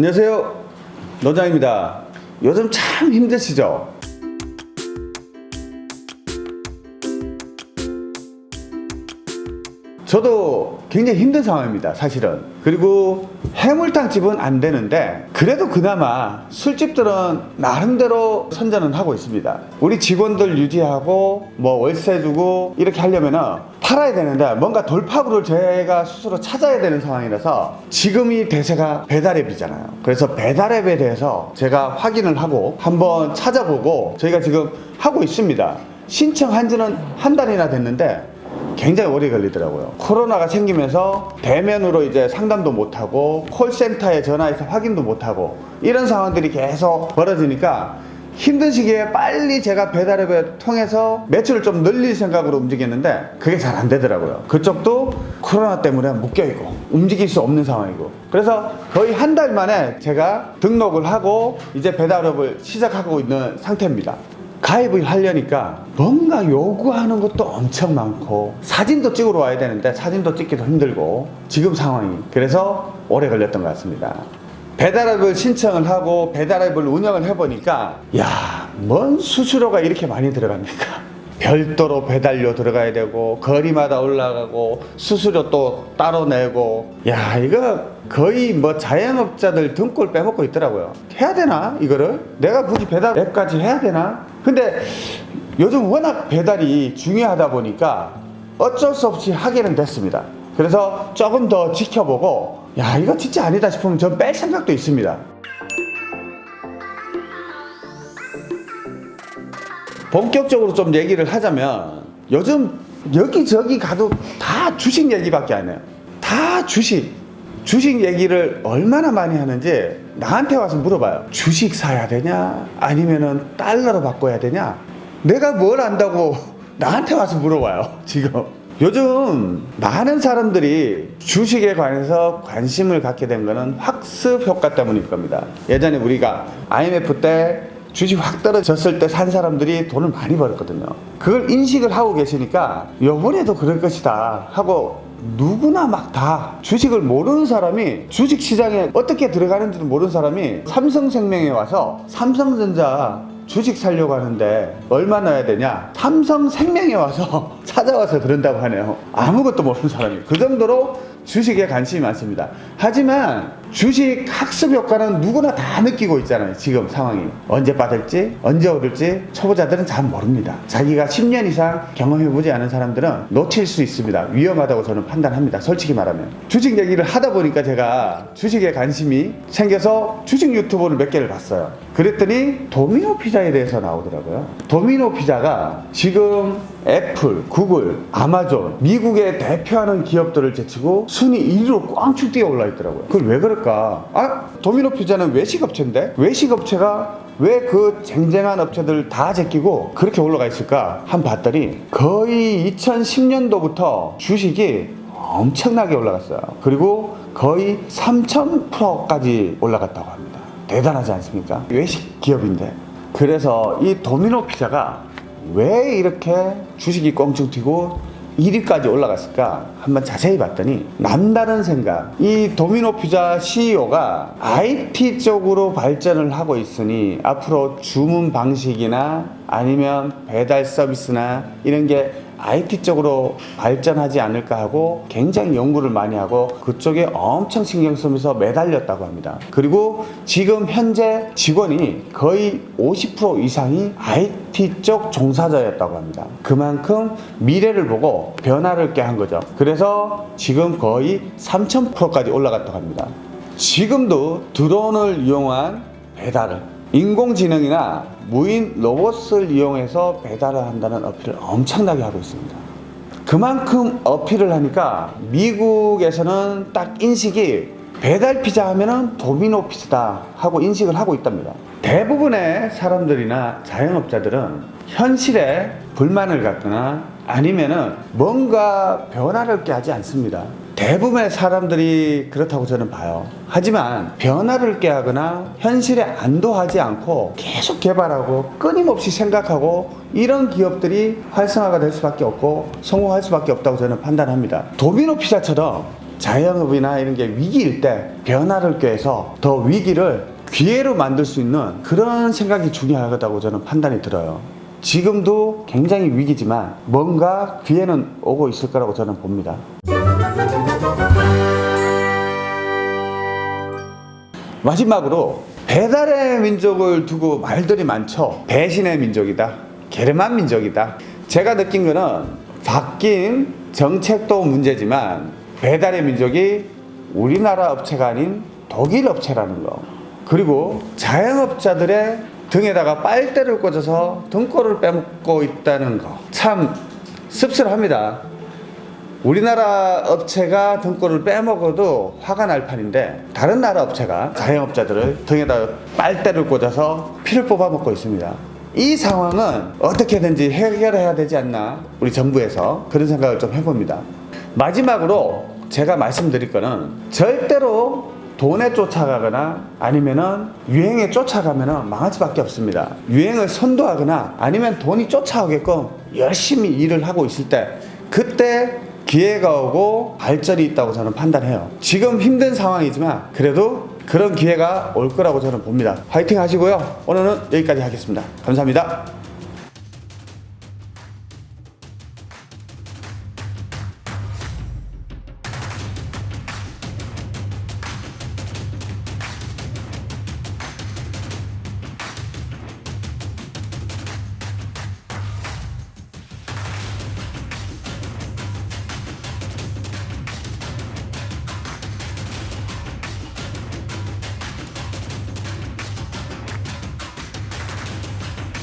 안녕하세요. 노장입니다. 요즘 참 힘드시죠? 저도 굉장히 힘든 상황입니다 사실은. 그리고 해물탕 집은 안 되는데 그래도 그나마 술집들은 나름대로 선전은 하고 있습니다. 우리 직원들 유지하고 뭐 월세 주고 이렇게 하려면은 팔아야 되는데 뭔가 돌파구를 제가 스스로 찾아야 되는 상황이라서 지금이 대세가 배달앱이잖아요 그래서 배달앱에 대해서 제가 확인을 하고 한번 찾아보고 저희가 지금 하고 있습니다 신청한 지는 한 달이나 됐는데 굉장히 오래 걸리더라고요. 코로나가 생기면서 대면으로 이제 상담도 못하고 콜센터에 전화해서 확인도 못하고 이런 상황들이 계속 벌어지니까 힘든 시기에 빨리 제가 배달앱을 통해서 매출을 좀 늘릴 생각으로 움직였는데 그게 잘 안 되더라고요. 그쪽도 코로나 때문에 묶여있고 움직일 수 없는 상황이고 그래서 거의 한 달 만에 제가 등록을 하고 이제 배달앱을 시작하고 있는 상태입니다. 가입을 하려니까 뭔가 요구하는 것도 엄청 많고 사진도 찍으러 와야 되는데 사진도 찍기도 힘들고 지금 상황이 그래서 오래 걸렸던 것 같습니다 배달앱을 신청을 하고 배달앱을 운영을 해보니까 야뭔 수수료가 이렇게 많이 들어갑니까? 별도로 배달료 들어가야 되고 거리마다 올라가고 수수료 또 따로 내고. 야 이거 거의 뭐 자영업자들 등골 빼먹고 있더라고요. 해야 되나 이거를? 내가 굳이 배달 앱까지 해야 되나? 근데 요즘 워낙 배달이 중요하다 보니까 어쩔 수 없이 하기는 됐습니다. 그래서 조금 더 지켜보고 야 이거 진짜 아니다 싶으면 전 뺄 생각도 있습니다. 본격적으로 좀 얘기를 하자면 요즘 여기저기 가도 다 주식 얘기밖에 안 해요. 다 주식. 주식 얘기를 얼마나 많이 하는지 나한테 와서 물어봐요. 주식 사야 되냐? 아니면은 달러로 바꿔야 되냐? 내가 뭘 안다고 나한테 와서 물어봐요 지금 요즘 많은 사람들이 주식에 관해서 관심을 갖게 된 거는 학습 효과 때문일 겁니다. 예전에 우리가 IMF 때 주식 확 떨어졌을 때 산 사람들이 돈을 많이 벌었거든요. 그걸 인식을 하고 계시니까 요번에도 그럴 것이다 하고 누구나 막 다 주식을 모르는 사람이 주식시장에 어떻게 들어가는지도 모르는 사람이 삼성생명에 와서 삼성전자 주식 살려고 하는데 얼마 넣어야 되냐? 삼성생명에 와서 찾아와서 그런다고 하네요. 아무것도 모르는 사람이. 그 정도로 주식에 관심이 많습니다. 하지만 주식 학습 효과는 누구나 다 느끼고 있잖아요 지금 상황이. 언제 빠질지 언제 오를지 초보자들은 잘 모릅니다. 자기가 10년 이상 경험해보지 않은 사람들은 놓칠 수 있습니다. 위험하다고 저는 판단합니다 솔직히 말하면. 주식 얘기를 하다 보니까 제가 주식에 관심이 생겨서 주식 유튜브를 몇 개를 봤어요. 그랬더니 도미노 피자에 대해서 나오더라고요. 도미노 피자가 지금 애플, 구글, 아마존 미국에 대표하는 기업들을 제치고 순위 1위로 꽝축 뛰어 올라 있더라고요. 그걸 왜 그럴까? 아 도미노 피자는 외식업체인데 외식업체가 왜그 쟁쟁한 업체들 다 제끼고 그렇게 올라가 있을까? 한 봤더니 거의 2010년도부터 주식이 엄청나게 올라갔어요. 그리고 거의 3000%까지 올라갔다고 합니다. 대단하지 않습니까? 외식 기업인데. 그래서 이 도미노 피자가 왜 이렇게 주식이 껑충 튀고 1위까지 올라갔을까? 한번 자세히 봤더니 남다른 생각. 이 도미노 피자 CEO가 IT 쪽으로 발전을 하고 있으니 앞으로 주문 방식이나 아니면 배달 서비스나 이런 게 IT 쪽으로 발전하지 않을까 하고 굉장히 연구를 많이 하고 그쪽에 엄청 신경 쓰면서 매달렸다고 합니다. 그리고 지금 현재 직원이 거의 50% 이상이 IT 쪽 종사자였다고 합니다. 그만큼 미래를 보고 변화를 깨한 거죠. 그래서 지금 거의 3000%까지 올라갔다고 합니다. 지금도 드론을 이용한 배달을 인공지능이나 무인 로봇을 이용해서 배달을 한다는 어필을 엄청나게 하고 있습니다. 그만큼 어필을 하니까 미국에서는 딱 인식이 배달 피자 하면은 도미노 피자다 하고 인식을 하고 있답니다. 대부분의 사람들이나 자영업자들은 현실에 불만을 갖거나 아니면은 뭔가 변화를 깨하지 않습니다. 대부분의 사람들이 그렇다고 저는 봐요 하지만 변화를 깨하거나 현실에 안도하지 않고 계속 개발하고 끊임없이 생각하고 이런 기업들이 활성화가 될 수밖에 없고 성공할 수밖에 없다고 저는 판단합니다 도미노 피자처럼 자영업이나 이런 게 위기일 때 변화를 꾀해서 더 위기를 기회로 만들 수 있는 그런 생각이 중요하다고 저는 판단이 들어요. 지금도 굉장히 위기지만 뭔가 기회는 오고 있을 거라고 저는 봅니다. 마지막으로 배달의 민족을 두고 말들이 많죠. 배신의 민족이다. 게르만 민족이다. 제가 느낀 거는 바뀐 정책도 문제지만 배달의 민족이 우리나라 업체가 아닌 독일 업체라는 거. 그리고 자영업자들의 등에다가 빨대를 꽂아서 등골을 빼먹고 있다는 거. 참 씁쓸합니다. 우리나라 업체가 등골을 빼먹어도 화가 날 판인데 다른 나라 업체가 자영업자들을 등에다 빨대를 꽂아서 피를 뽑아먹고 있습니다. 이 상황은 어떻게든지 해결해야 되지 않나 우리 정부에서 그런 생각을 좀 해봅니다. 마지막으로 제가 말씀드릴 거는 절대로 돈에 쫓아가거나 아니면은 유행에 쫓아가면은 망할 수밖에 없습니다. 유행을 선도하거나 아니면 돈이 쫓아오게끔 열심히 일을 하고 있을 때 그때 기회가 오고 발전이 있다고 저는 판단해요. 지금 힘든 상황이지만 그래도 그런 기회가 올 거라고 저는 봅니다. 화이팅 하시고요. 오늘은 여기까지 하겠습니다. 감사합니다.